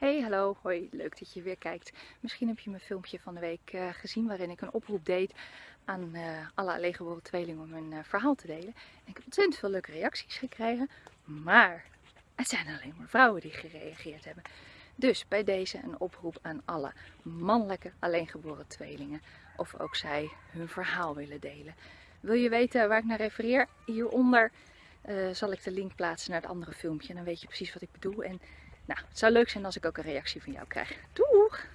Hey, hallo, hoi, leuk dat je weer kijkt. Misschien heb je mijn filmpje van de week uh, gezien waarin ik een oproep deed aan uh, alle alleengeboren tweelingen om hun uh, verhaal te delen. En ik heb ontzettend veel leuke reacties gekregen, maar het zijn alleen maar vrouwen die gereageerd hebben. Dus bij deze een oproep aan alle mannelijke alleengeboren tweelingen of ook zij hun verhaal willen delen. Wil je weten waar ik naar refereer? Hieronder zal ik de link plaatsen naar het andere filmpje dan weet je precies wat ik bedoel. En nou, het zou leuk zijn als ik ook een reactie van jou krijg. Doeg!